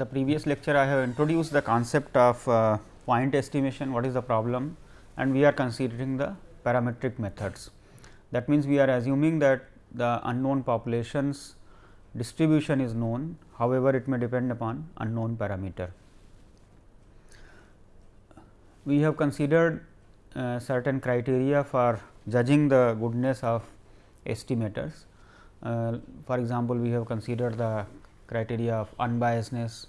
the previous lecture I have introduced the concept of uh, point estimation, what is the problem and we are considering the parametric methods. That means, we are assuming that the unknown populations distribution is known, however, it may depend upon unknown parameter. We have considered uh, certain criteria for judging the goodness of estimators. Uh, for example, we have considered the criteria of unbiasedness,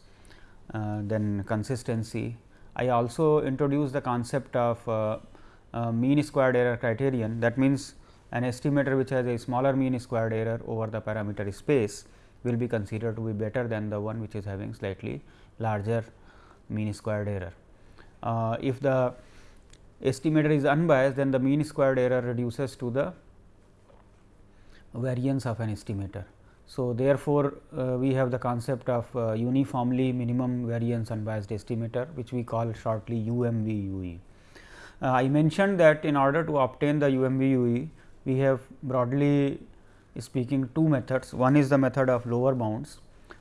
then consistency. I also introduced the concept of uh, uh, mean squared error criterion that means, an estimator which has a smaller mean squared error over the parameter space will be considered to be better than the one which is having slightly larger mean squared error. Uh, if the estimator is unbiased, then the mean squared error reduces to the variance of an estimator. So, therefore, uh, we have the concept of uh, uniformly minimum variance unbiased estimator which we call shortly UMVUE. Uh, I mentioned that in order to obtain the UMVUE, we have broadly speaking two methods. One is the method of lower bounds.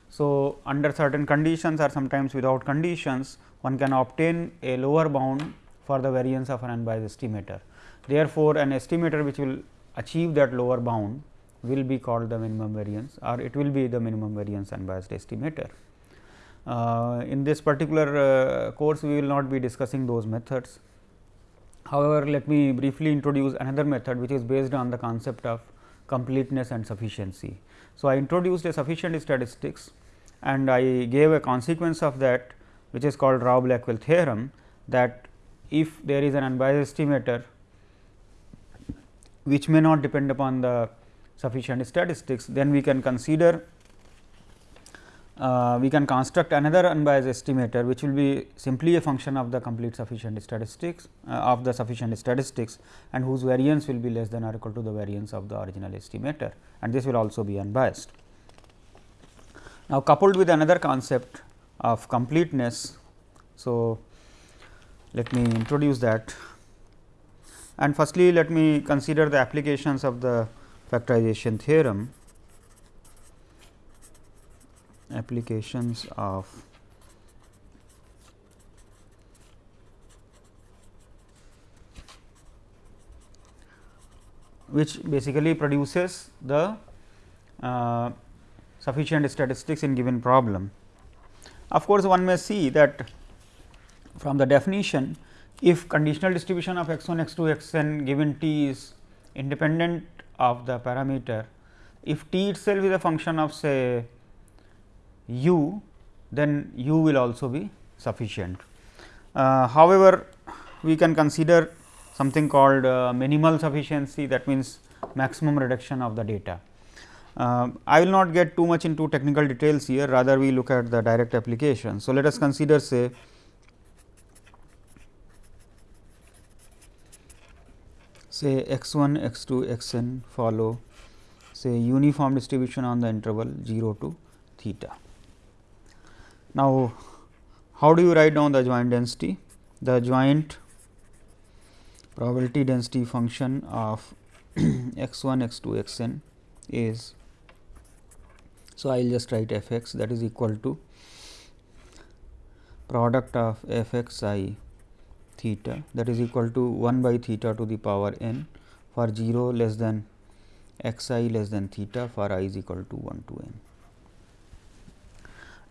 So, under certain conditions or sometimes without conditions, one can obtain a lower bound for the variance of an unbiased estimator. Therefore, an estimator which will achieve that lower bound will be called the minimum variance or it will be the minimum variance unbiased estimator. Uh, in this particular uh, course, we will not be discussing those methods. However, let me briefly introduce another method which is based on the concept of completeness and sufficiency. So, I introduced a sufficient statistics and I gave a consequence of that which is called Rao Blackwell theorem that if there is an unbiased estimator which may not depend upon the sufficient statistics, then we can consider uh, we can construct another unbiased estimator which will be simply a function of the complete sufficient statistics uh, of the sufficient statistics and whose variance will be less than or equal to the variance of the original estimator and this will also be unbiased. Now, coupled with another concept of completeness. So, let me introduce that and firstly let me consider the applications of the factorization theorem applications of which basically produces the uh, sufficient statistics in given problem. Of course, one may see that from the definition if conditional distribution of x 1 x 2 x n given t is independent of the parameter, if t itself is a function of say u, then u will also be sufficient. Uh, however, we can consider something called uh, minimal sufficiency that means maximum reduction of the data. Uh, I will not get too much into technical details here rather we look at the direct application. So, let us consider say say x 1 x 2 x n follow say uniform distribution on the interval 0 to theta. Now, how do you write down the joint density? The joint probability density function of x 1 x 2 x n is so, I will just write f x that is equal to product of f x i theta that is equal to 1 by theta to the power n for 0 less than x i less than theta for i is equal to 1 to n.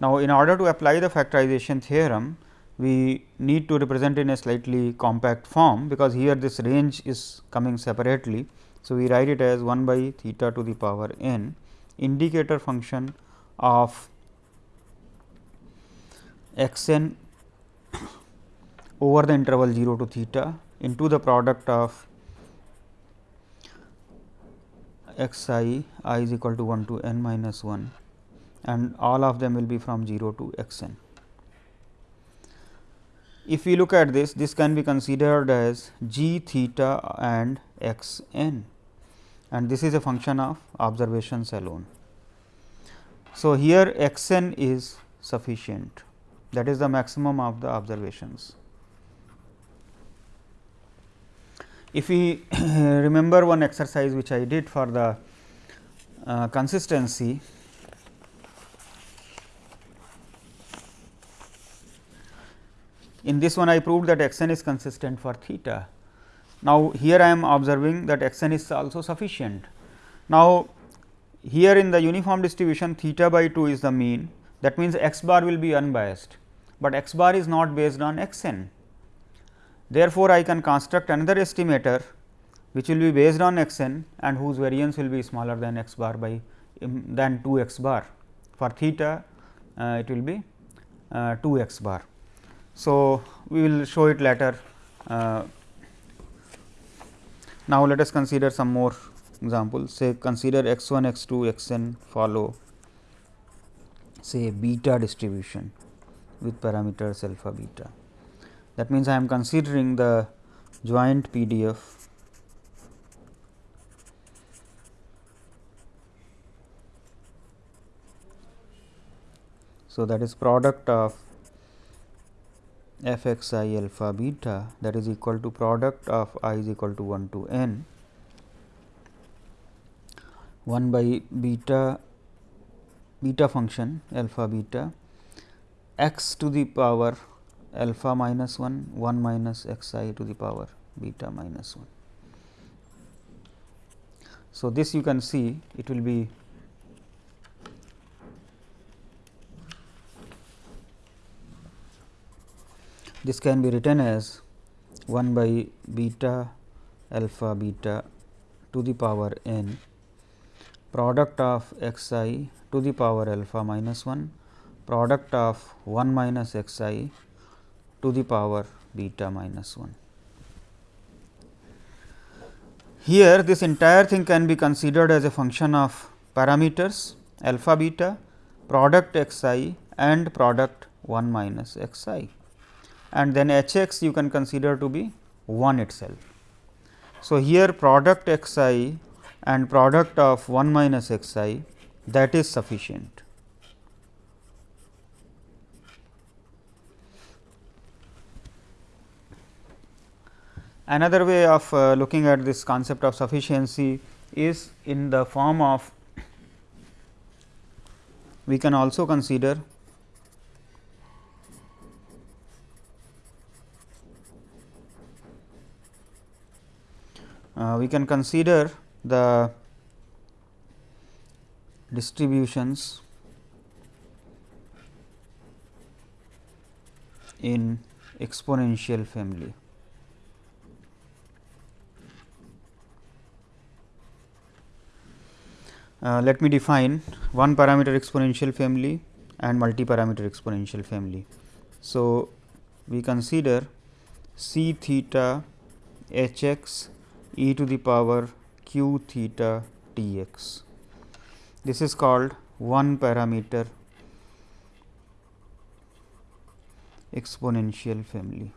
Now, in order to apply the factorization theorem, we need to represent in a slightly compact form, because here this range is coming separately. So, we write it as 1 by theta to the power n indicator function of x n over the interval 0 to theta into the product of x i i is equal to 1 to n minus 1 and all of them will be from 0 to x n. If we look at this, this can be considered as g theta and x n and this is a function of observations alone. So, here x n is sufficient that is the maximum of the observations. If we remember one exercise which I did for the uh, consistency in this one I proved that x n is consistent for theta. Now, here I am observing that x n is also sufficient. Now, here in the uniform distribution theta by 2 is the mean that means x bar will be unbiased, but x bar is not based on x n. Therefore, I can construct another estimator which will be based on x n and whose variance will be smaller than x bar by um, than 2 x bar. For theta uh, it will be uh, 2 x bar. So, we will show it later. Uh, now, let us consider some more examples say consider x 1 x 2 x n follow say beta distribution with parameters alpha beta. That means, I am considering the joint PDF So, that is product of f x i alpha beta that is equal to product of i is equal to 1 to n. 1 by beta beta function alpha beta x to the power alpha minus 1 1 minus x i to the power beta minus 1. So, this you can see it will be this can be written as 1 by beta alpha beta to the power n product of x i to the power alpha minus 1 product of 1 minus x i to the power beta minus 1. Here this entire thing can be considered as a function of parameters alpha beta product x i and product 1 minus x i and then h x you can consider to be 1 itself. So, here product x i and product of 1 minus x i that is sufficient. Another way of uh, looking at this concept of sufficiency is in the form of we can also consider uh, we can consider the distributions in exponential family. Uh, let me define one parameter exponential family and multi parameter exponential family. So, we consider c theta h x e to the power q theta t x. This is called one parameter exponential family.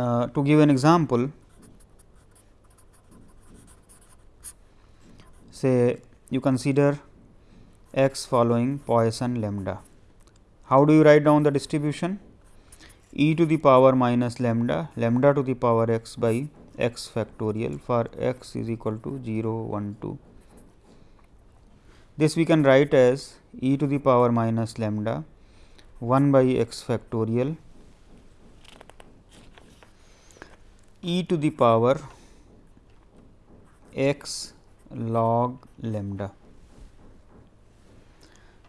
Uh, to give an example, say you consider x following Poisson lambda. How do you write down the distribution? e to the power minus lambda, lambda to the power x by x factorial for x is equal to 0, 1, 2. This we can write as e to the power minus lambda 1 by x factorial e to the power x log lambda.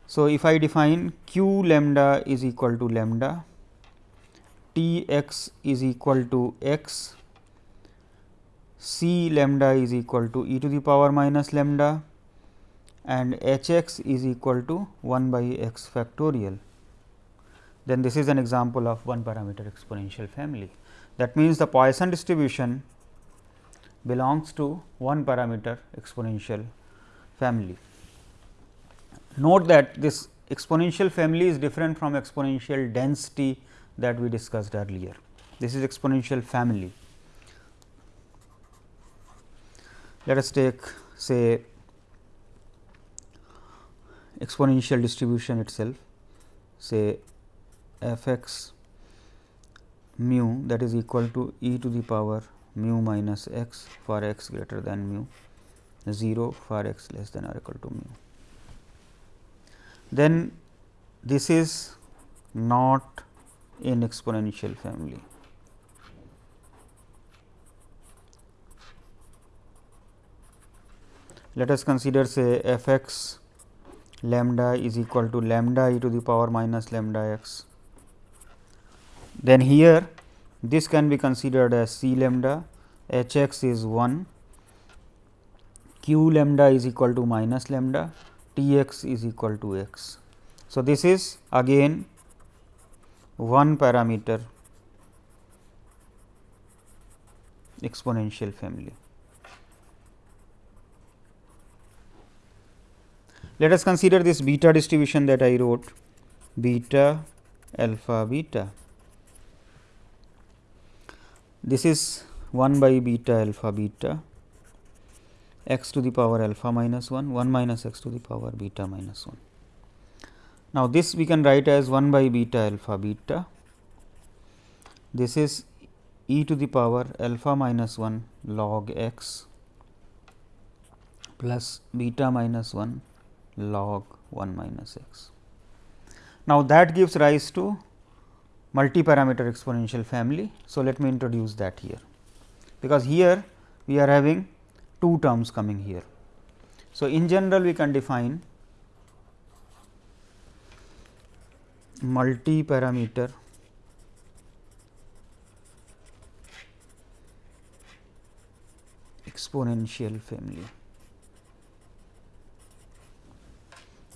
So, if I define q lambda is equal to lambda T x is equal to x, c lambda is equal to e to the power minus lambda and h x is equal to 1 by x factorial. Then this is an example of one parameter exponential family. That means, the Poisson distribution belongs to one parameter exponential family. Note that this exponential family is different from exponential density that we discussed earlier. This is exponential family. Let us take say exponential distribution itself say f x mu that is equal to e to the power mu minus x for x greater than mu 0 for x less than or equal to mu. Then this is not in exponential family. Let us consider say f x lambda is equal to lambda e to the power minus lambda x. Then here this can be considered as c lambda, h x is 1, q lambda is equal to minus lambda, t x is equal to x. So, this is again one parameter exponential family. Let us consider this beta distribution that I wrote beta alpha beta. This is 1 by beta alpha beta x to the power alpha minus 1 1 minus x to the power beta minus 1. Now, this we can write as 1 by beta alpha beta. This is e to the power alpha minus 1 log x plus beta minus 1 log 1 minus x. Now, that gives rise to multi-parameter exponential family. So, let me introduce that here, because here we are having two terms coming here. So, in general we can define multi-parameter exponential family.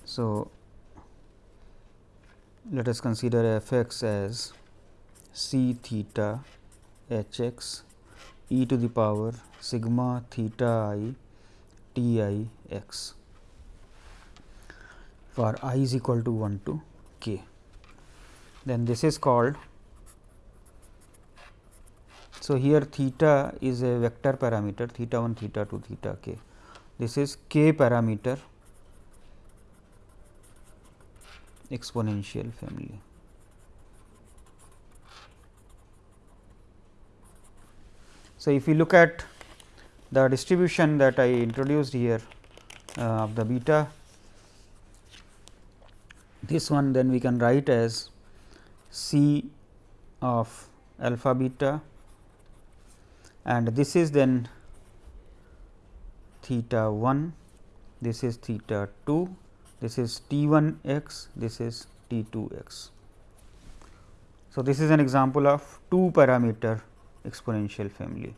So, let us consider f x as c theta h x e to the power sigma theta i t i x for i is equal to 1 to k then this is called. So, here theta is a vector parameter theta 1 theta 2 theta k this is k parameter exponential family. So, if you look at the distribution that I introduced here uh, of the beta, this one then we can write as C of alpha beta and this is then theta 1, this is theta 2, this is T 1 x, this is T 2 x. So, this is an example of two parameter exponential family.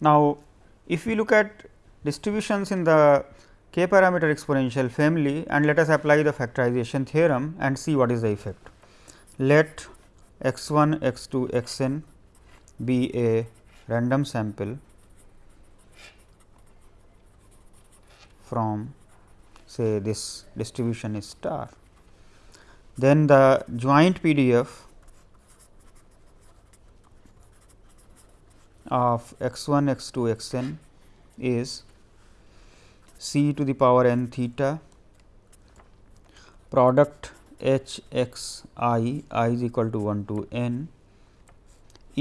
Now, if we look at distributions in the k parameter exponential family and let us apply the factorization theorem and see what is the effect. Let x 1 x 2 x n be a random sample from say this distribution is star. Then the joint PDF of x 1 x 2 x n is c to the power n theta product h x i i is equal to 1 to n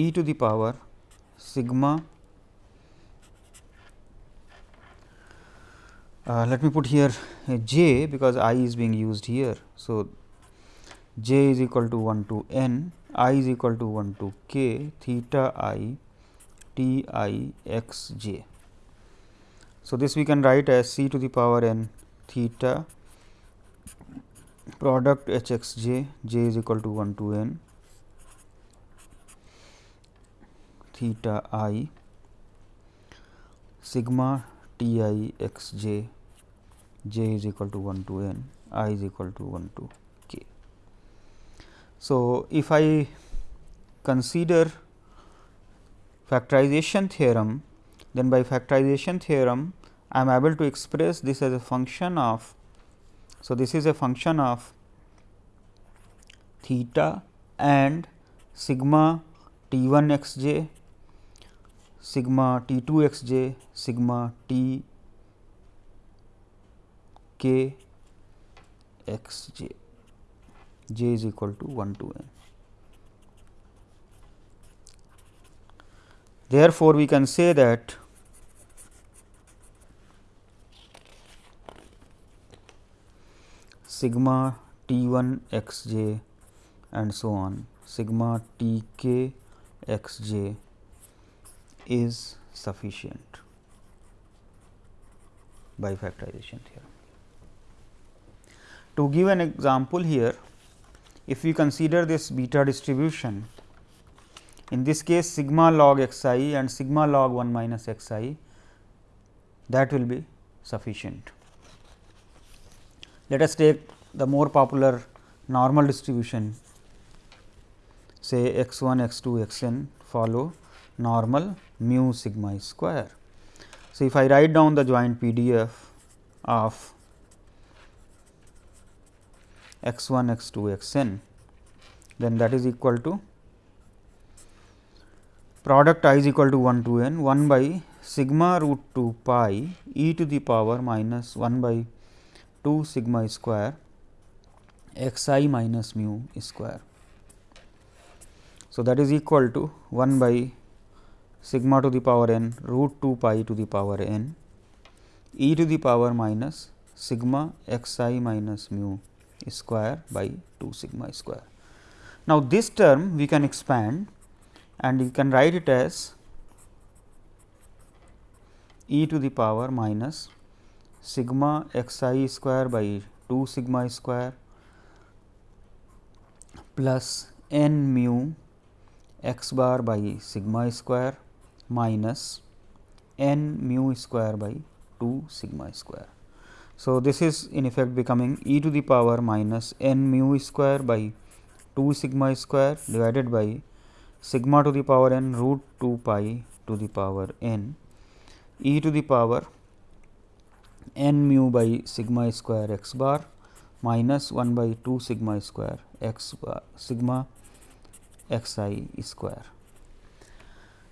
e to the power sigma uh, let me put here j because i is being used here. So, j is equal to 1 to n i is equal to 1 to k theta i T i x j. So, this we can write as c to the power n theta product h x j, j is equal to 1 to n theta i sigma t i x j, j is equal to 1 to n, i is equal to 1 to k. So, if I consider factorization theorem, then by factorization theorem I am able to express this as a function of. So, this is a function of theta and sigma t 1 x j, sigma t 2 x j, sigma t k x j, j is equal to 1 to n. Therefore, we can say that sigma T 1 x j and so on sigma T k x j is sufficient by factorization theorem. To give an example here, if we consider this beta distribution, in this case sigma log x i and sigma log 1 minus x i that will be sufficient. Let us take the more popular normal distribution say x 1 x 2 x n follow normal mu sigma square. So, if I write down the joint PDF of x 1 x 2 x n, then that is equal to product i is equal to 1 to n 1 by sigma root 2 pi e to the power minus 1 by 2 sigma square x i minus mu square. So, that is equal to 1 by sigma to the power n root 2 pi to the power n e to the power minus sigma x i minus mu square by 2 sigma square. Now, this term we can expand and you can write it as e to the power minus sigma x i square by 2 sigma square plus n mu x bar by sigma square minus n mu square by 2 sigma square. So, this is in effect becoming e to the power minus n mu square by 2 sigma square divided by sigma to the power n root 2 pi to the power n e to the power n mu by sigma square x bar minus 1 by 2 sigma square x bar sigma x i square.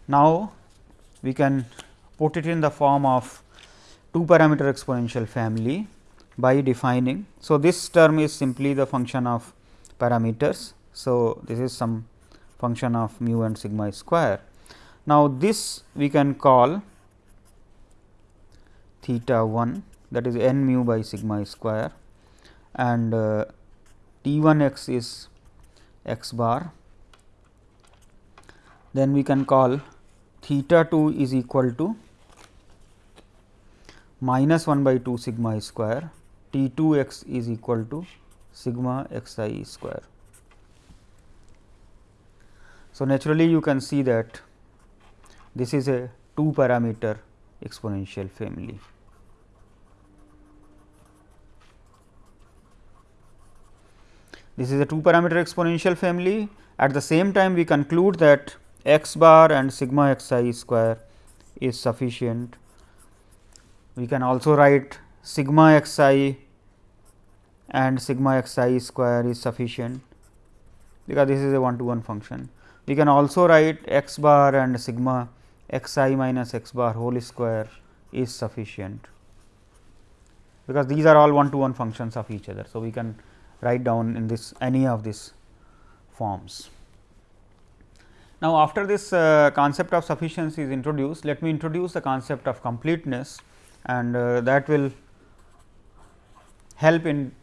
Now, we can put it in the form of two parameter exponential family by defining. So, this term is simply the function of parameters. So, this is some function of mu and sigma square. Now, this we can call theta 1 that is n mu by sigma square and uh, T 1 x is x bar. Then we can call theta 2 is equal to minus 1 by 2 sigma square T 2 x is equal to sigma x i square. So, naturally you can see that this is a 2 parameter exponential family. This is a 2 parameter exponential family. At the same time, we conclude that x bar and sigma x i square is sufficient. We can also write sigma x i and sigma x i square is sufficient, because this is a one to one function. We can also write x bar and sigma x i minus x bar whole square is sufficient, because these are all one to one functions of each other. So, we can write down in this any of these forms. Now, after this uh, concept of sufficiency is introduced, let me introduce the concept of completeness and uh, that will help in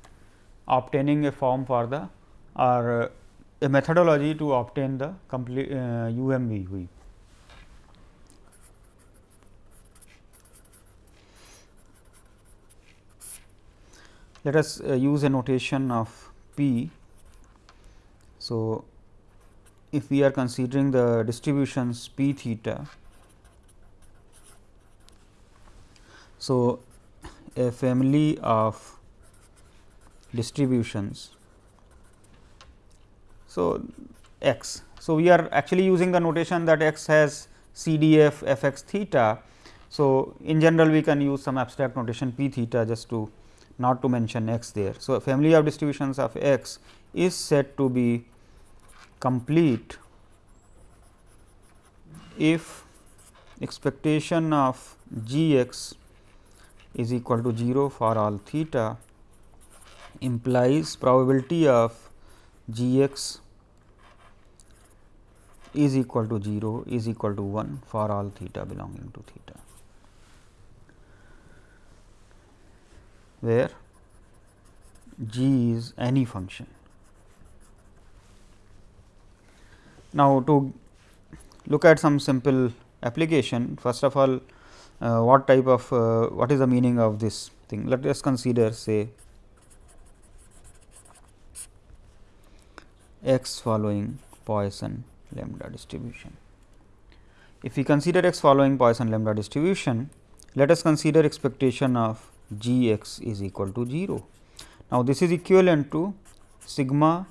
obtaining a form for the or uh, a methodology to obtain the complete UMVUE. Let us uh, use a notation of P. So, if we are considering the distributions p theta. So, a family of distributions. So, x. So, we are actually using the notation that x has CDF f x theta. So, in general we can use some abstract notation p theta just to not to mention x there. So, family of distributions of x is said to be complete if expectation of g x is equal to 0 for all theta implies probability of g x is equal to 0 is equal to 1 for all theta belonging to theta, where g is any function. Now, to look at some simple application, first of all uh, what type of uh, what is the meaning of this thing. Let us consider say x following Poisson lambda distribution. If we consider x following Poisson lambda distribution, let us consider expectation of g x is equal to 0. Now, this is equivalent to sigma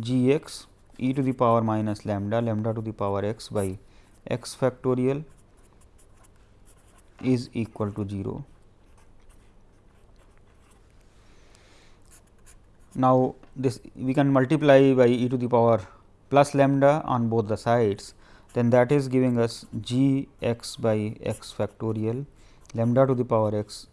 g x e to the power minus lambda lambda to the power x by x factorial is equal to 0. Now, this we can multiply by e to the power plus lambda on both the sides then that is giving us g x by x factorial lambda to the power x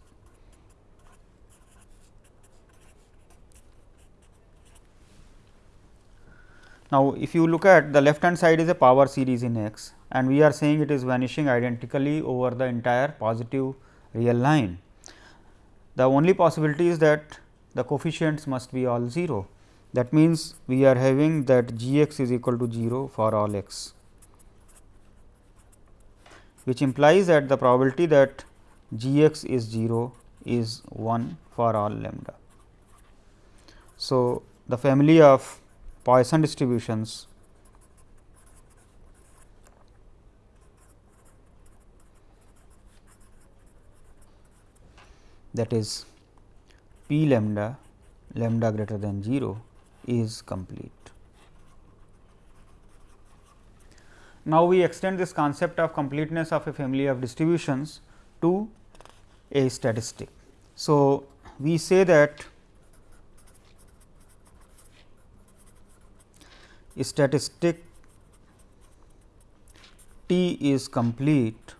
Now, if you look at the left hand side is a power series in x and we are saying it is vanishing identically over the entire positive real line. The only possibility is that the coefficients must be all 0. That means, we are having that g x is equal to 0 for all x, which implies that the probability that g x is 0 is 1 for all lambda. So, the family of Poisson distributions that is p lambda lambda greater than 0 is complete. Now, we extend this concept of completeness of a family of distributions to a statistic. So, we say that statistic T is complete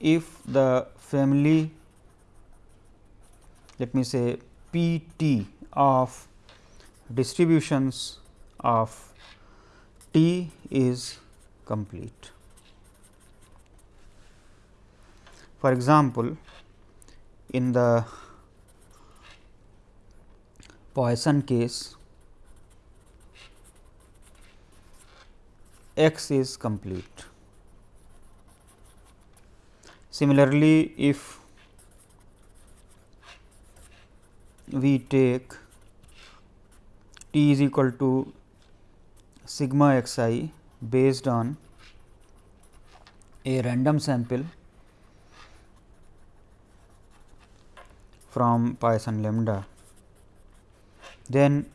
if the family let me say P T of distributions of T is complete. For example, in the Poisson case x is complete. Similarly, if we take t is equal to sigma x i based on a random sample from Poisson lambda, then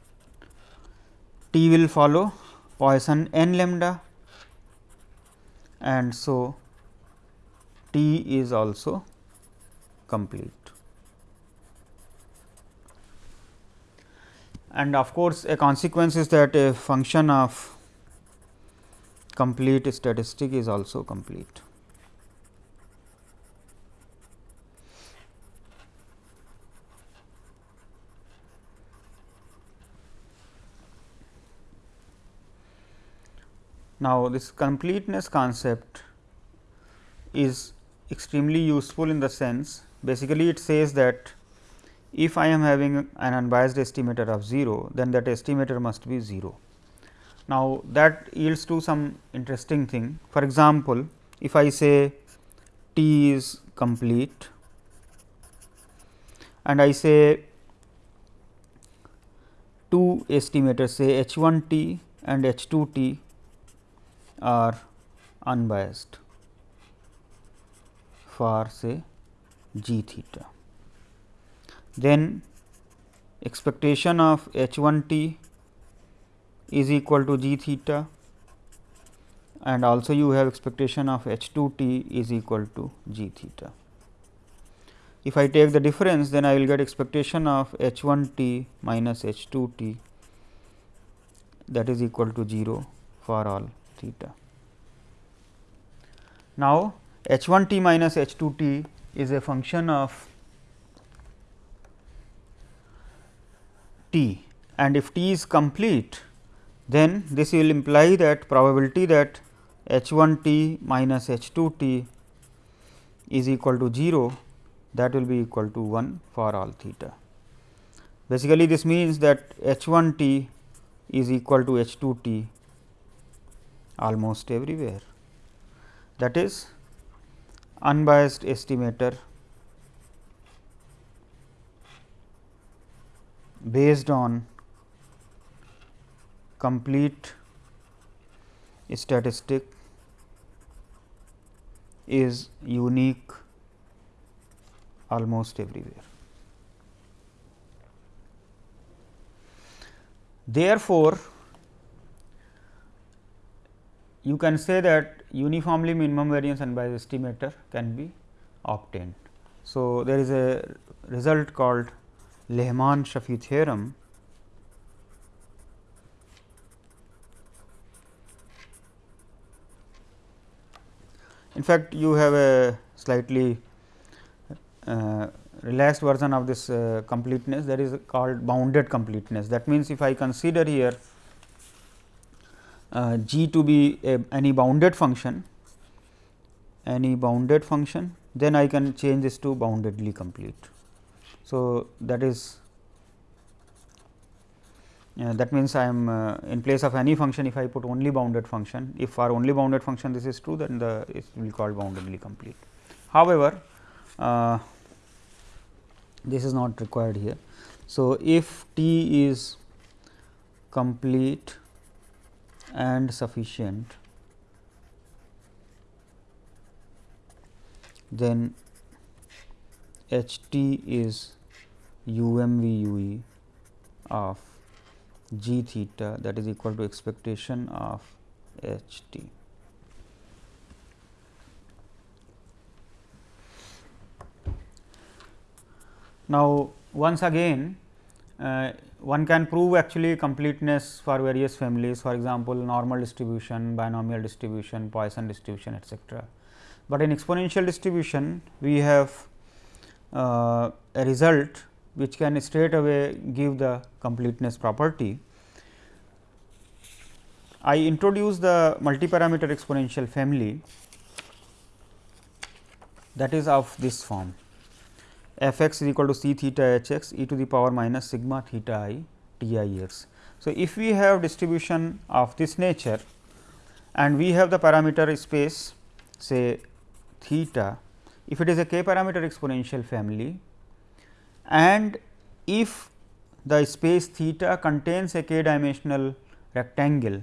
t will follow Poisson n lambda and so T is also complete. And of course, a consequence is that a function of complete statistic is also complete. Now, this completeness concept is extremely useful in the sense basically it says that if I am having an unbiased estimator of 0, then that estimator must be 0. Now, that yields to some interesting thing. For example, if I say t is complete and I say two estimators say h 1 t and h 2 t are unbiased for say g theta. Then expectation of h 1 t is equal to g theta and also you have expectation of h 2 t is equal to g theta. If I take the difference then I will get expectation of h 1 t minus h 2 t that is equal to 0 for all theta. Now, h 1 t minus h 2 t is a function of t and if t is complete then this will imply that probability that h 1 t minus h 2 t is equal to 0 that will be equal to 1 for all theta. Basically, this means that h 1 t is equal to h 2 t almost everywhere that is unbiased estimator based on complete statistic is unique almost everywhere. Therefore, you can say that uniformly minimum variance unbiased estimator can be obtained. So, there is a result called Lehmann-Scheffé theorem In fact, you have a slightly uh, relaxed version of this uh, completeness that is called bounded completeness. That means, if I consider here uh, g to be a, any bounded function, any bounded function, then I can change this to boundedly complete. So, that is uh, that means, I am uh, in place of any function if I put only bounded function if for only bounded function this is true then the it will called boundedly complete. However, uh, this is not required here. So, if T is complete and sufficient then H t is u m v u e of g theta that is equal to expectation of h t. Now, once again uh, one can prove actually completeness for various families for example, normal distribution, binomial distribution, Poisson distribution etcetera. But in exponential distribution we have uh, a result which can straight away give the completeness property. I introduce the multi-parameter exponential family that is of this form f x is equal to c theta h x e to the power minus sigma theta i t i x. So, if we have distribution of this nature and we have the parameter space say theta, if it is a k parameter exponential family and if the space theta contains a k dimensional rectangle,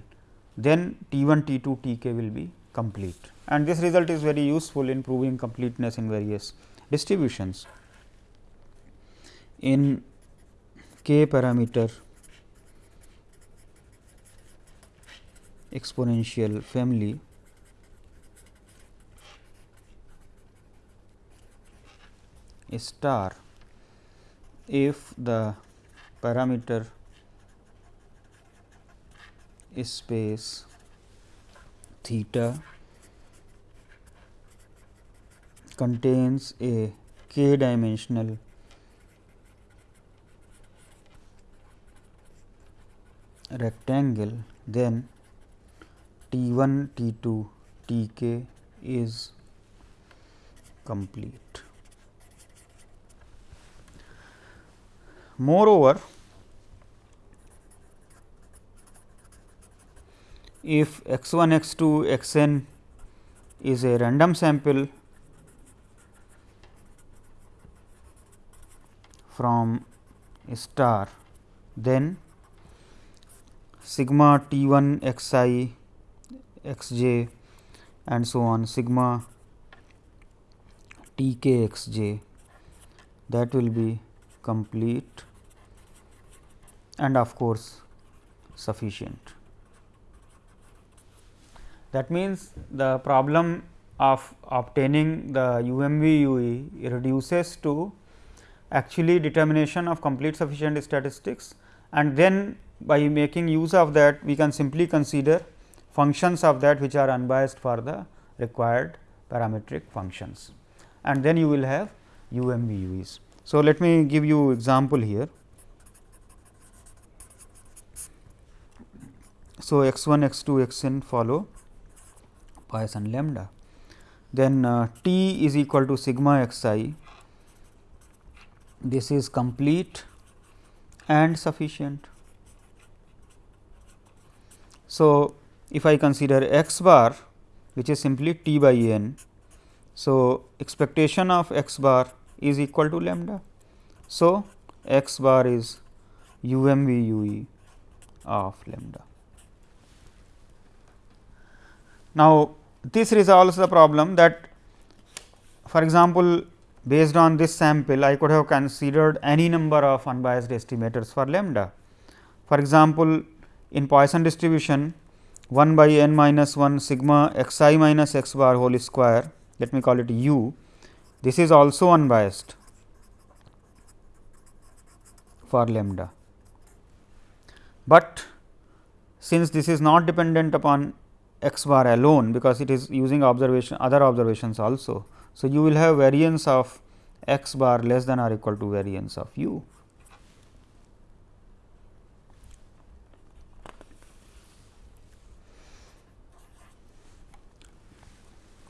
then T 1, T 2, T k will be complete and this result is very useful in proving completeness in various distributions. In k parameter exponential family, star if the parameter space theta contains a k dimensional rectangle then T 1 T 2 T k is complete. Moreover, if x 1 x 2 x n is a random sample from a star, then sigma t 1 x i x j and so on sigma t k x j that will be complete and of course, sufficient. That means, the problem of obtaining the UMV UE reduces to actually determination of complete sufficient statistics and then by making use of that we can simply consider functions of that which are unbiased for the required parametric functions and then you will have UMVUEs. So, let me give you example here. So, x 1 x 2 x n follow Poisson lambda. Then uh, T is equal to sigma x i this is complete and sufficient. So, if I consider x bar which is simply t by n. So, expectation of x bar is equal to lambda. So, x bar is u m v u e of lambda. Now, this resolves the problem that for example, based on this sample I could have considered any number of unbiased estimators for lambda. For example, in Poisson distribution 1 by n minus 1 sigma x i minus x bar whole square let me call it u this is also unbiased for lambda. But since this is not dependent upon x bar alone because it is using observation other observations also. So, you will have variance of x bar less than or equal to variance of u.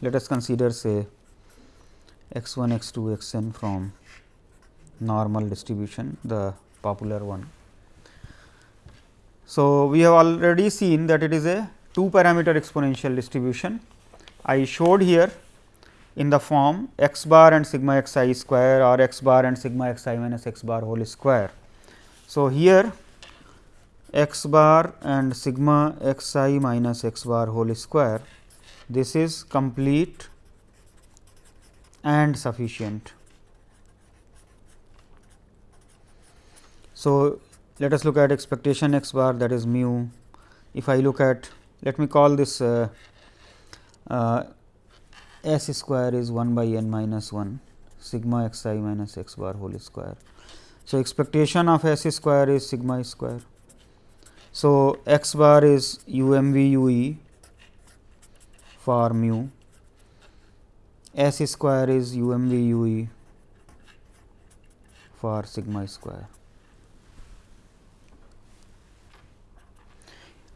Let us consider say x 1 x 2 x n from normal distribution the popular one. So, we have already seen that it is a two parameter exponential distribution. I showed here in the form x bar and sigma x i square or x bar and sigma x i minus x bar whole square. So, here x bar and sigma x i minus x bar whole square this is complete and sufficient. So, let us look at expectation x bar that is mu. If I look at let me call this uh, uh, s square is 1 by n minus 1 sigma x i minus x bar whole square. So, expectation of s square is sigma square. So, x bar is u m v u e for mu, s square is u m v u e for sigma square.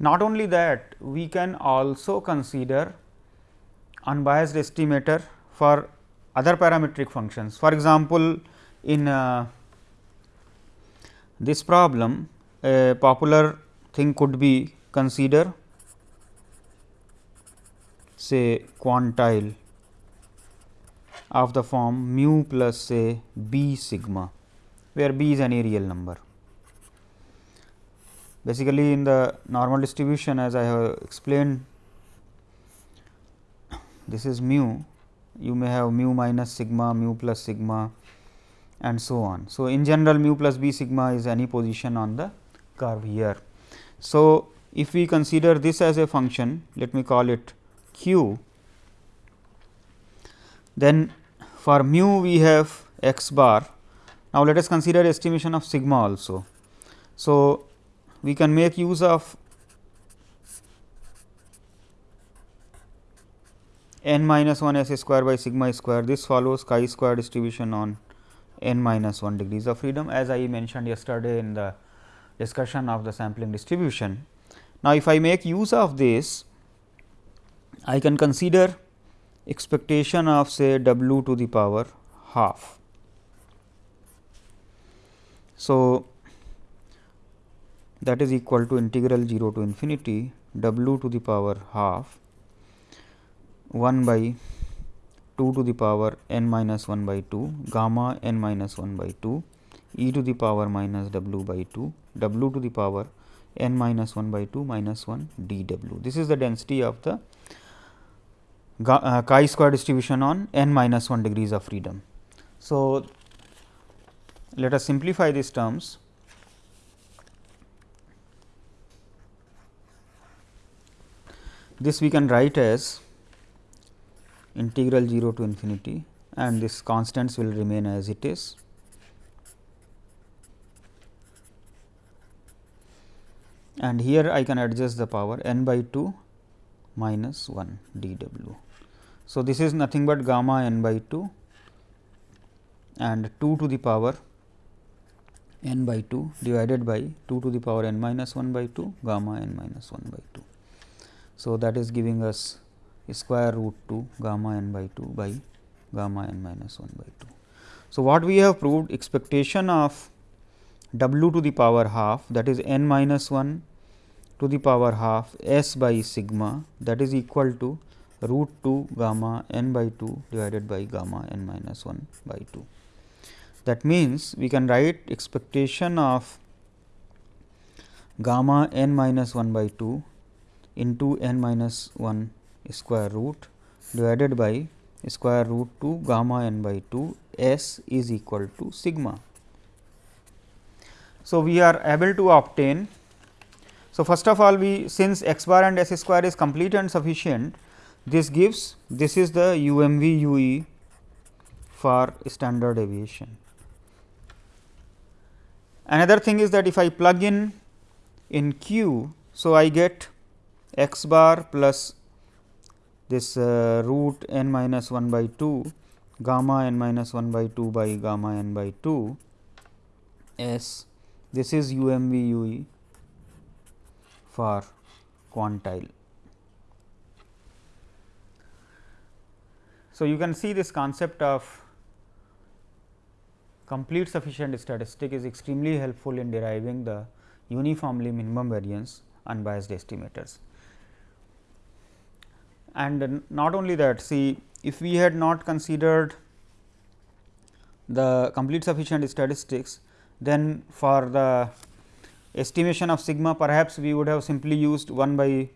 Not only that, we can also consider unbiased estimator for other parametric functions. For example, in uh, this problem a popular thing could be consider say quantile of the form mu plus say b sigma, where b is any real number. Basically, in the normal distribution as I have explained this is mu, you may have mu minus sigma, mu plus sigma and so on. So, in general mu plus b sigma is any position on the curve here. So, if we consider this as a function, let me call it q, then for mu we have x bar. Now, let us consider estimation of sigma also. So, we can make use of n minus 1 s square by sigma square this follows chi square distribution on n minus 1 degrees of freedom as I mentioned yesterday in the discussion of the sampling distribution. Now, if I make use of this I can consider expectation of say w to the power half. So, that is equal to integral 0 to infinity w to the power half 1 by 2 to the power n minus 1 by 2 gamma n minus 1 by 2 e to the power minus w by 2 w to the power n minus 1 by 2 minus 1 d w. This is the density of the uh, chi square distribution on n minus 1 degrees of freedom. So, let us simplify these terms. This we can write as integral 0 to infinity and this constants will remain as it is. And here I can adjust the power n by 2 minus 1 d w. So, this is nothing but gamma n by 2 and 2 to the power n by 2 divided by 2 to the power n minus 1 by 2 gamma n minus 1 by 2. So, that is giving us square root 2 gamma n by 2 by gamma n minus 1 by 2. So, what we have proved expectation of w to the power half that is n minus 1 to the power half s by sigma that is equal to root 2 gamma n by 2 divided by gamma n minus 1 by 2. That means, we can write expectation of gamma n minus 1 by 2 into n minus 1 square root divided by square root 2 gamma n by 2 s is equal to sigma. So, we are able to obtain. So, first of all we since x bar and s square is complete and sufficient this gives this is the UMV UE for standard deviation. Another thing is that if I plug in in Q, so I get x bar plus this uh, root n minus 1 by 2 gamma n minus 1 by 2 by gamma n by 2 s this is UMV UE for quantile. So, you can see this concept of complete sufficient statistic is extremely helpful in deriving the uniformly minimum variance unbiased estimators. And not only that see if we had not considered the complete sufficient statistics, then for the estimation of sigma perhaps we would have simply used 1 by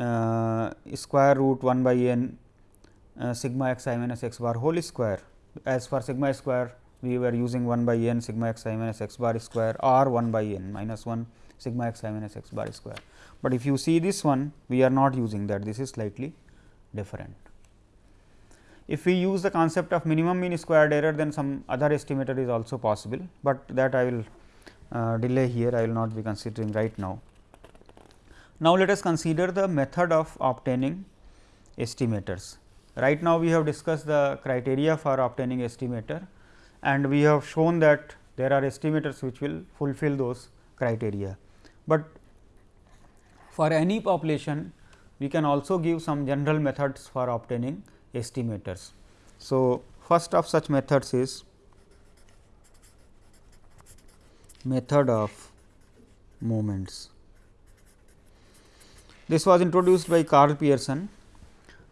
uh, square root 1 by n uh, sigma x i minus x bar whole square. As for sigma square we were using 1 by n sigma x i minus x bar square or 1 by n minus 1 sigma x i minus x bar square. But if you see this one we are not using that this is slightly different. If we use the concept of minimum mean squared error then some other estimator is also possible, but that I will uh, delay here I will not be considering right now. Now, let us consider the method of obtaining estimators. Right now, we have discussed the criteria for obtaining estimator and we have shown that there are estimators which will fulfill those criteria. But for any population we can also give some general methods for obtaining estimators. So, first of such methods is method of moments. This was introduced by Karl Pearson,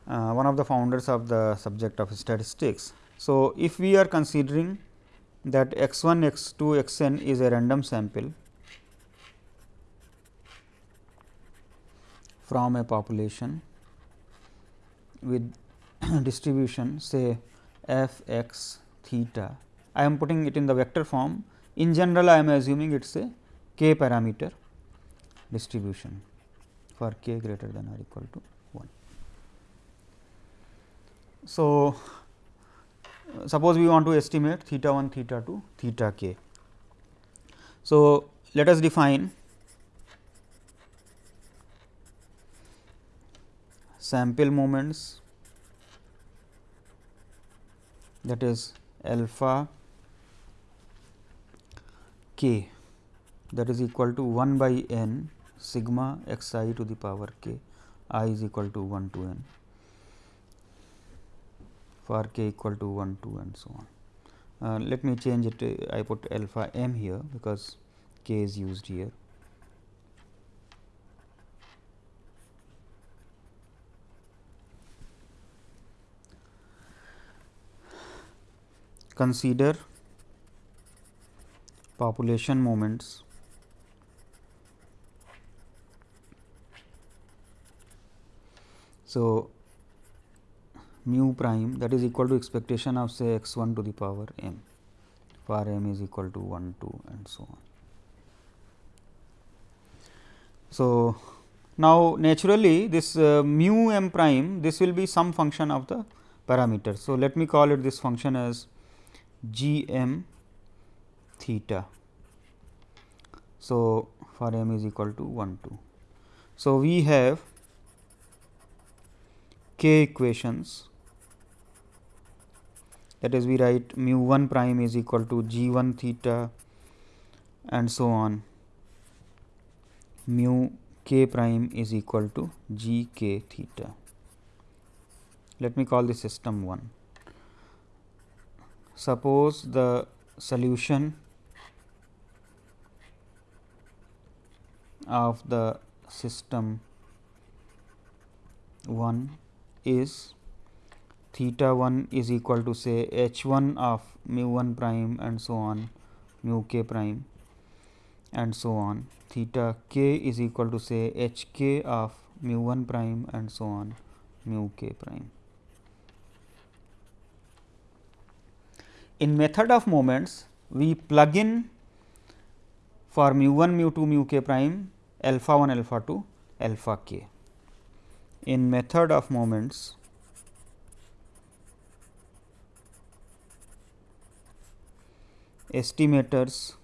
Uh, one of the founders of the subject of statistics. So, if we are considering that x 1, x 2, x n is a random sample from a population with distribution say f x theta. I am putting it in the vector form. In general, I am assuming it is a k parameter distribution for k greater than or equal to 1. So, suppose we want to estimate theta 1 theta 2 theta k. So, let us define sample moments that is alpha k that is equal to 1 by n sigma x i to the power k i is equal to 1 to n for k equal to 1 2 and so on. Uh, let me change it I put alpha m here because k is used here. Consider population moments So, mu prime that is equal to expectation of say x 1 to the power m for m is equal to 1 2 and so on. So, now naturally this uh, mu m prime this will be some function of the parameter. So, let me call it this function as g m theta. So, for m is equal to 1 2. So, we have k equations that is we write mu 1 prime is equal to g 1 theta and so on mu k prime is equal to g k theta. Let me call the system 1. Suppose the solution of the system 1 is theta 1 is equal to say h 1 of mu 1 prime and so on mu k prime and so on theta k is equal to say h k of mu 1 prime and so on mu k prime. In method of moments, we plug in for mu 1 mu 2 mu k prime alpha 1 alpha 2 alpha k. In method of moments, estimators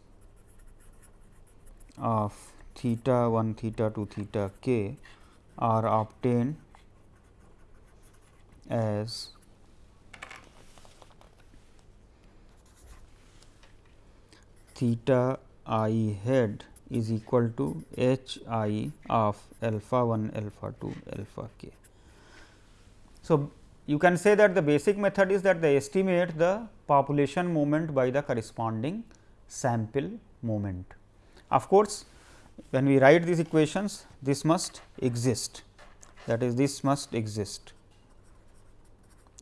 of theta 1 theta 2 theta k are obtained as theta i head is equal to h i of alpha 1 alpha 2 alpha k. So, you can say that the basic method is that they estimate the population moment by the corresponding sample moment. Of course, when we write these equations this must exist that is this must exist.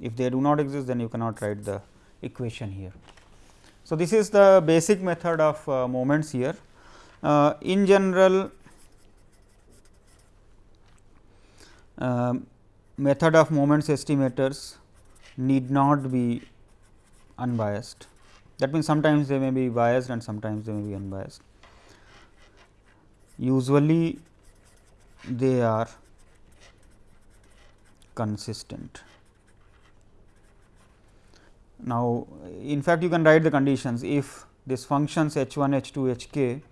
If they do not exist then you cannot write the equation here. So, this is the basic method of uh, moments here. Uh, in general uh, method of moments estimators need not be unbiased that means sometimes they may be biased and sometimes they may be unbiased usually they are consistent. Now, in fact, you can write the conditions if these functions h 1 h 2 h k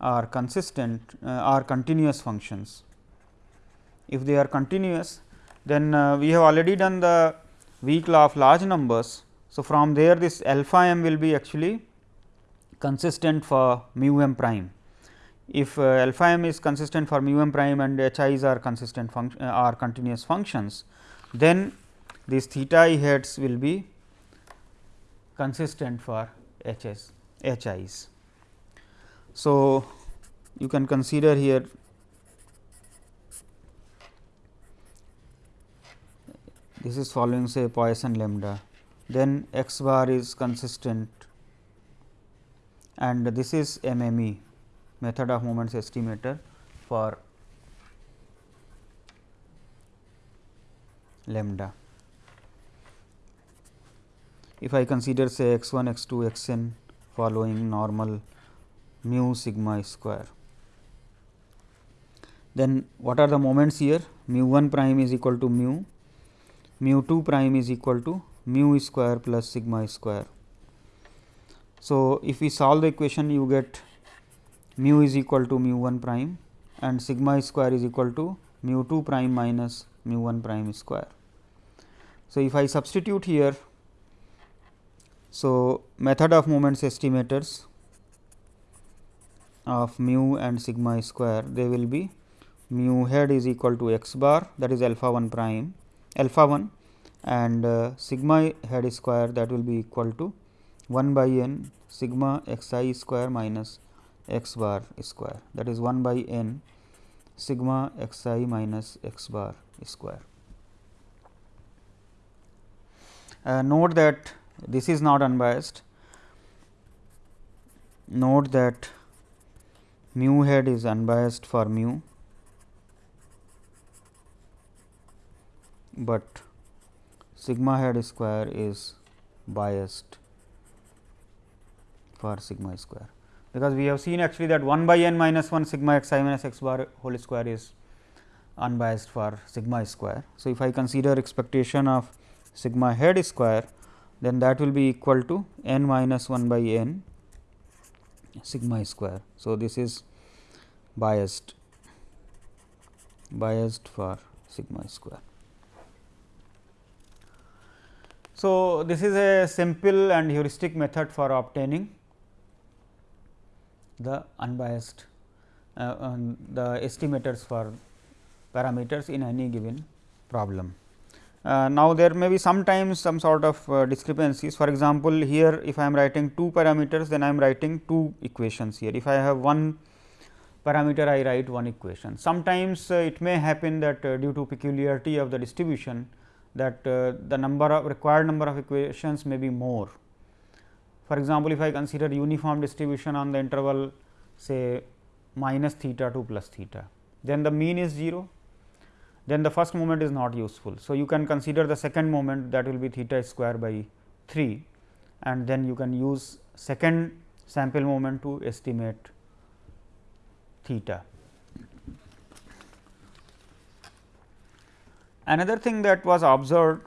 are consistent uh, are continuous functions. If they are continuous then uh, we have already done the weak law of large numbers. So, from there this alpha m will be actually consistent for mu m prime if uh, alpha m is consistent for mu m prime and h i's are consistent function uh, are continuous functions, then these theta i hats will be consistent for h s h i's. So, you can consider here this is following say Poisson lambda, then x bar is consistent and this is MME method of moments estimator for lambda. If I consider say x 1 x 2 x n following normal mu sigma square. Then what are the moments here? Mu 1 prime is equal to mu, mu 2 prime is equal to mu square plus sigma square. So, if we solve the equation you get mu is equal to mu 1 prime and sigma square is equal to mu 2 prime minus mu 1 prime square. So, if I substitute here, so method of moments estimators of mu and sigma square they will be mu head is equal to x bar that is alpha 1 prime alpha 1 and uh, sigma head square that will be equal to 1 by n sigma x i square minus x bar square that is 1 by n sigma x i minus x bar square. Uh, note that this is not unbiased. Note that mu head is unbiased for mu, but sigma head square is biased for sigma square because we have seen actually that 1 by n minus 1 sigma x i minus x bar whole square is unbiased for sigma square. So, if I consider expectation of sigma head square then that will be equal to n minus 1 by n sigma square. So, this is biased biased for sigma square. So, this is a simple and heuristic method for obtaining the unbiased uh, the estimators for parameters in any given problem. Uh, now, there may be sometimes some sort of uh, discrepancies for example, here if I am writing two parameters then I am writing two equations here. If I have one parameter I write one equation. Sometimes uh, it may happen that uh, due to peculiarity of the distribution that uh, the number of required number of equations may be more. For example, if I consider uniform distribution on the interval say minus theta to plus theta, then the mean is 0 then the first moment is not useful. So, you can consider the second moment that will be theta square by 3 and then you can use second sample moment to estimate theta. Another thing that was observed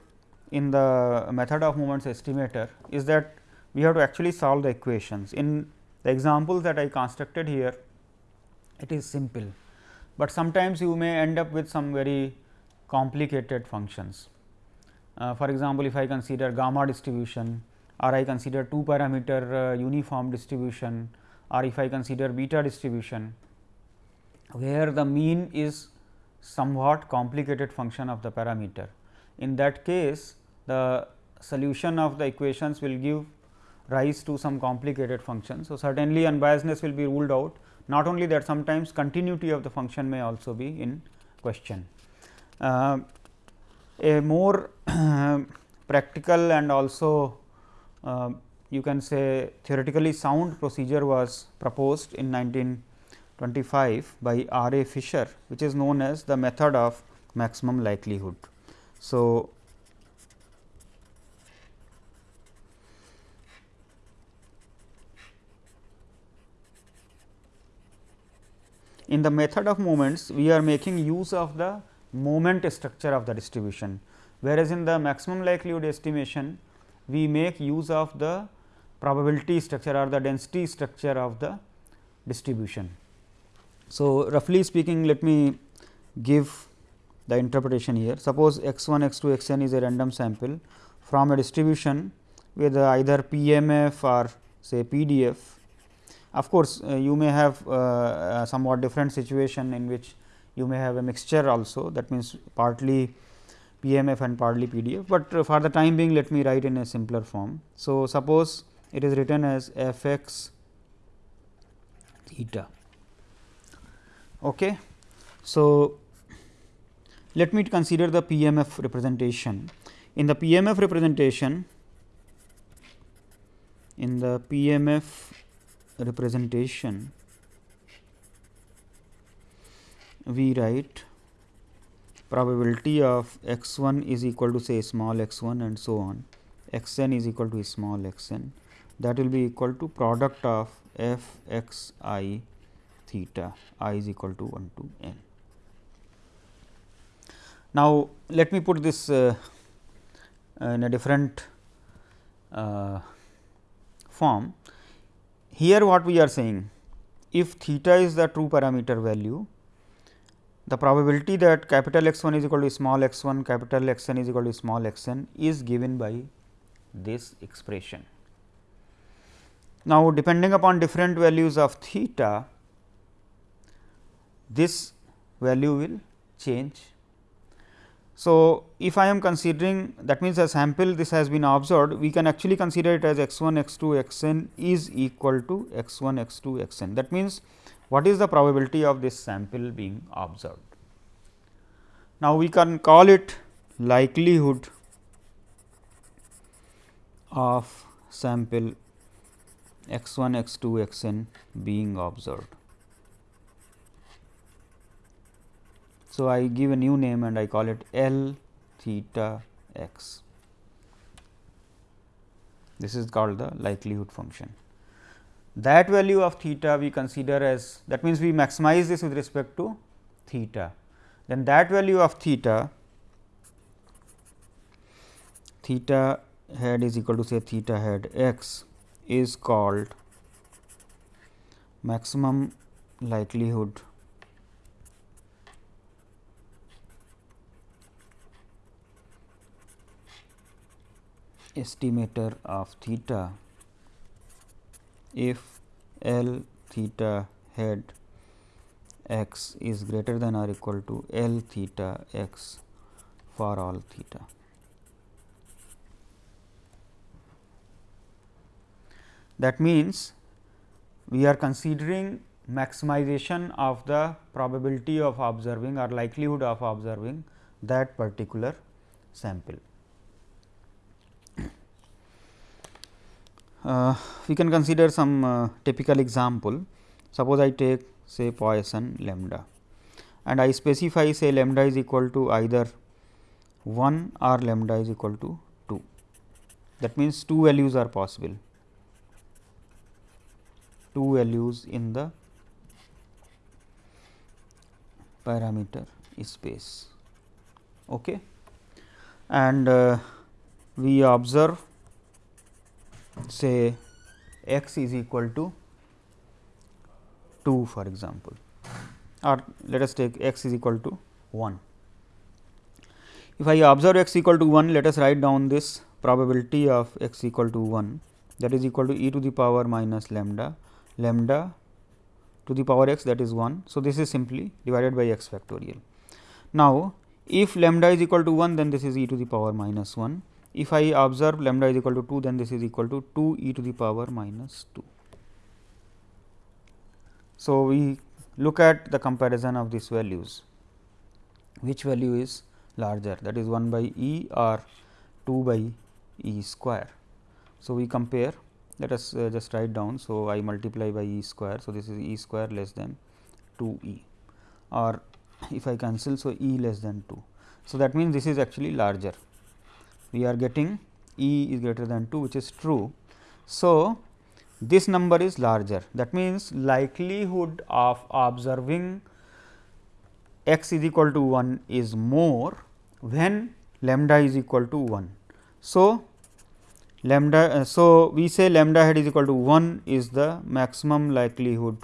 in the method of moments estimator is that we have to actually solve the equations. In the examples that I constructed here, it is simple but sometimes you may end up with some very complicated functions. Uh, for example, if I consider gamma distribution or I consider two parameter uh, uniform distribution or if I consider beta distribution, where the mean is somewhat complicated function of the parameter. In that case, the solution of the equations will give rise to some complicated function. So, certainly unbiasedness will be ruled out, not only that sometimes continuity of the function may also be in question. Uh, a more practical and also uh, you can say theoretically sound procedure was proposed in 1925 by R. A. Fisher, which is known as the method of maximum likelihood. So, in the method of moments we are making use of the moment structure of the distribution, whereas in the maximum likelihood estimation we make use of the probability structure or the density structure of the distribution. So, roughly speaking let me give the interpretation here. Suppose x 1 x 2 x n is a random sample from a distribution with either PMF or say PDF of course, uh, you may have uh, somewhat different situation in which you may have a mixture also that means partly PMF and partly PDF, but uh, for the time being let me write in a simpler form. So, suppose it is written as f x theta. Okay. So, let me consider the PMF representation. In the PMF representation, in the PMF representation we write probability of x 1 is equal to say small x 1 and so on x n is equal to small x n that will be equal to product of f x i theta i is equal to 1 to n. Now, let me put this uh, in a different uh, form here what we are saying, if theta is the true parameter value, the probability that capital X 1 is equal to small x 1, capital X n is equal to small x n is given by this expression. Now, depending upon different values of theta, this value will change so, if I am considering that means a sample this has been observed we can actually consider it as x 1 x 2 x n is equal to x 1 x 2 x n that means what is the probability of this sample being observed. Now, we can call it likelihood of sample x 1 x 2 x n being observed. So, I give a new name and I call it L theta x. This is called the likelihood function. That value of theta we consider as that means, we maximize this with respect to theta. Then that value of theta theta head is equal to say theta head x is called maximum likelihood estimator of theta if L theta head x is greater than or equal to L theta x for all theta. That means, we are considering maximization of the probability of observing or likelihood of observing that particular sample. We can consider some uh, typical example. Suppose I take say Poisson lambda and I specify say lambda is equal to either 1 or lambda is equal to 2. That means, two values are possible, two values in the parameter space. Okay. And uh, we observe say x is equal to 2 for example, or let us take x is equal to 1. If I observe x equal to 1, let us write down this probability of x equal to 1 that is equal to e to the power minus lambda, lambda to the power x that is 1. So, this is simply divided by x factorial. Now, if lambda is equal to 1 then this is e to the power minus 1 if I observe lambda is equal to 2, then this is equal to 2 e to the power minus 2. So, we look at the comparison of these values, which value is larger that is 1 by e or 2 by e square. So, we compare let us uh, just write down. So, I multiply by e square. So, this is e square less than 2 e or if I cancel. So, e less than 2. So, that means, this is actually larger we are getting E is greater than 2 which is true. So, this number is larger that means, likelihood of observing x is equal to 1 is more when lambda is equal to 1. So, lambda uh, so we say lambda head is equal to 1 is the maximum likelihood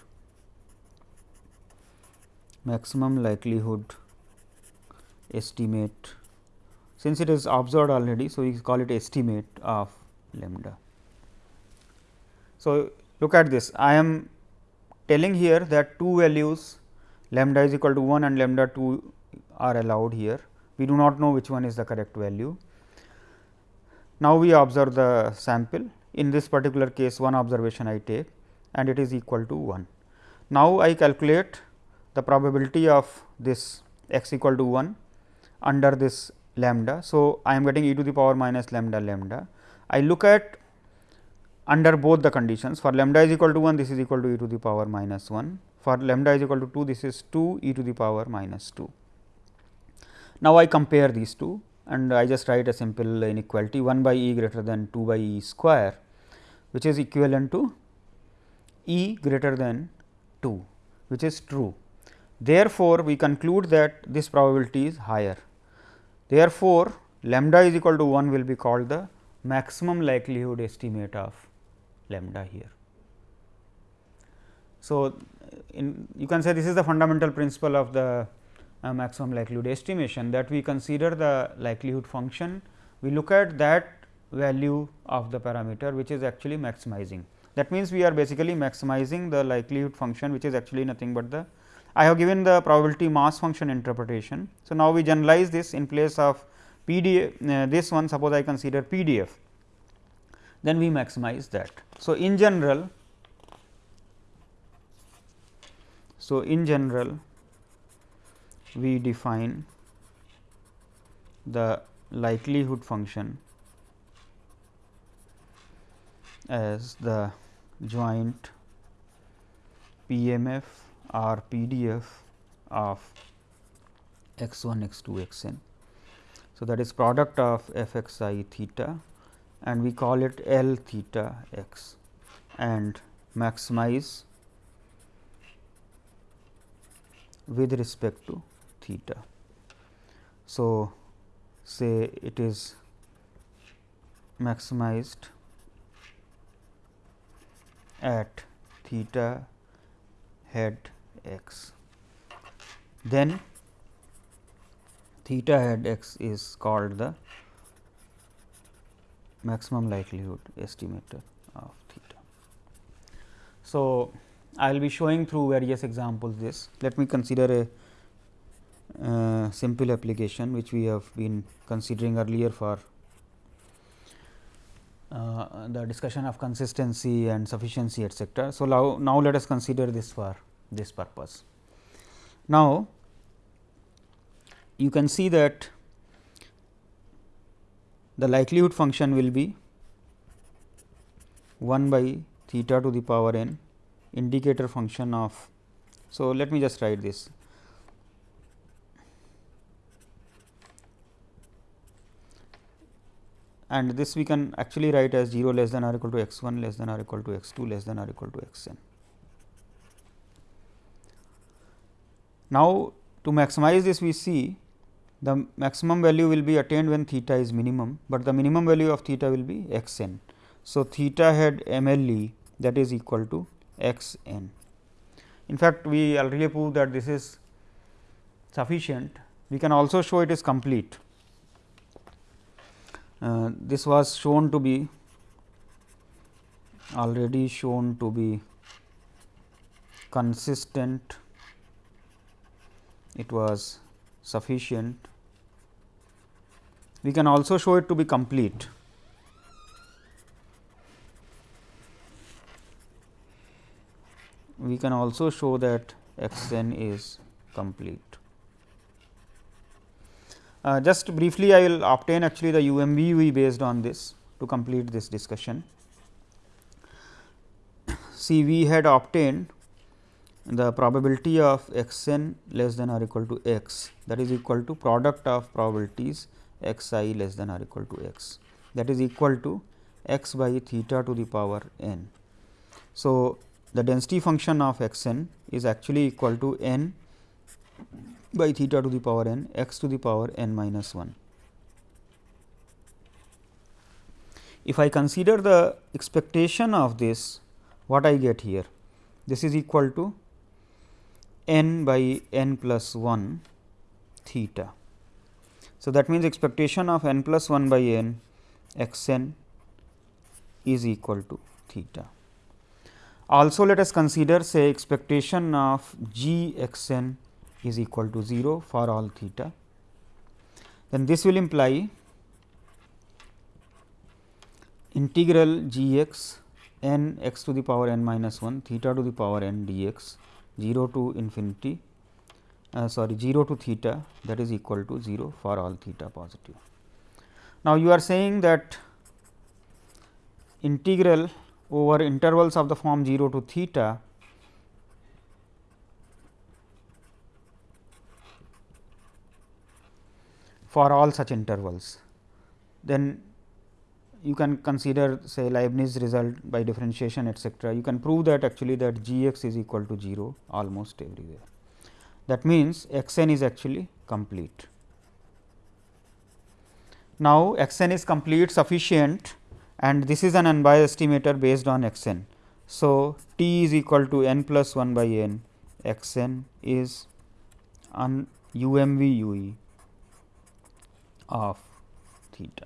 maximum likelihood estimate since it is observed already, so we call it estimate of lambda. So, look at this I am telling here that two values lambda is equal to 1 and lambda 2 are allowed here. We do not know which one is the correct value. Now, we observe the sample in this particular case one observation I take and it is equal to 1. Now, I calculate the probability of this x equal to 1 under this lambda. So, I am getting e to the power minus lambda lambda. I look at under both the conditions for lambda is equal to 1 this is equal to e to the power minus 1 for lambda is equal to 2 this is 2 e to the power minus 2. Now, I compare these two and I just write a simple inequality 1 by e greater than 2 by e square which is equivalent to e greater than 2 which is true. Therefore, we conclude that this probability is higher Therefore, lambda is equal to 1 will be called the maximum likelihood estimate of lambda here. So, in you can say this is the fundamental principle of the uh, maximum likelihood estimation that we consider the likelihood function, we look at that value of the parameter which is actually maximizing. That means, we are basically maximizing the likelihood function which is actually nothing but the I have given the probability mass function interpretation. So, now we generalize this in place of PDF uh, this one suppose I consider PDF then we maximize that. So, in general so in general we define the likelihood function as the joint PMF or PDF of x 1 x 2 x n. So, that is product of f x i theta and we call it L theta x and maximize with respect to theta. So, say it is maximized at theta head x. Then theta head x is called the maximum likelihood estimator of theta. So, I will be showing through various examples this. Let me consider a uh, simple application which we have been considering earlier for uh, the discussion of consistency and sufficiency etcetera. So, now, now let us consider this for this purpose. Now, you can see that the likelihood function will be 1 by theta to the power n indicator function of. So, let me just write this and this we can actually write as 0 less than or equal to x 1 less than or equal to x 2 less than or equal to x n. Now, to maximize this we see the maximum value will be attained when theta is minimum, but the minimum value of theta will be x n. So, theta hat m l e that is equal to x n. In fact, we already proved that this is sufficient. We can also show it is complete. Uh, this was shown to be already shown to be consistent, it was sufficient. We can also show it to be complete. we can also show that x n is complete. Uh, just briefly I will obtain actually the UMVUE based on this to complete this discussion. See we had obtained the probability of x n less than or equal to x that is equal to product of probabilities x i less than or equal to x that is equal to x by theta to the power n. So, the density function of x n is actually equal to n by theta to the power n x to the power n minus 1. If I consider the expectation of this what I get here this is equal to n by n plus 1 theta. So, that means expectation of n plus 1 by n x n is equal to theta. Also let us consider say expectation of g x n is equal to 0 for all theta. Then this will imply integral g x n x to the power n minus 1 theta to the power n d x 0 to infinity uh, sorry 0 to theta that is equal to 0 for all theta positive. Now, you are saying that integral over intervals of the form 0 to theta for all such intervals. Then you can consider say Leibniz result by differentiation etcetera. You can prove that actually that g x is equal to 0 almost everywhere. That means, x n is actually complete. Now, x n is complete sufficient and this is an unbiased estimator based on x n. So, t is equal to n plus 1 by n x n is un UMV UE of theta.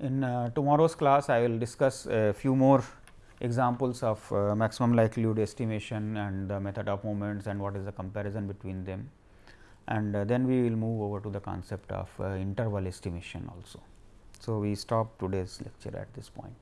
In uh, tomorrow's class, I will discuss a few more examples of uh, maximum likelihood estimation and the method of moments and what is the comparison between them and uh, then we will move over to the concept of uh, interval estimation also. So, we stop today's lecture at this point.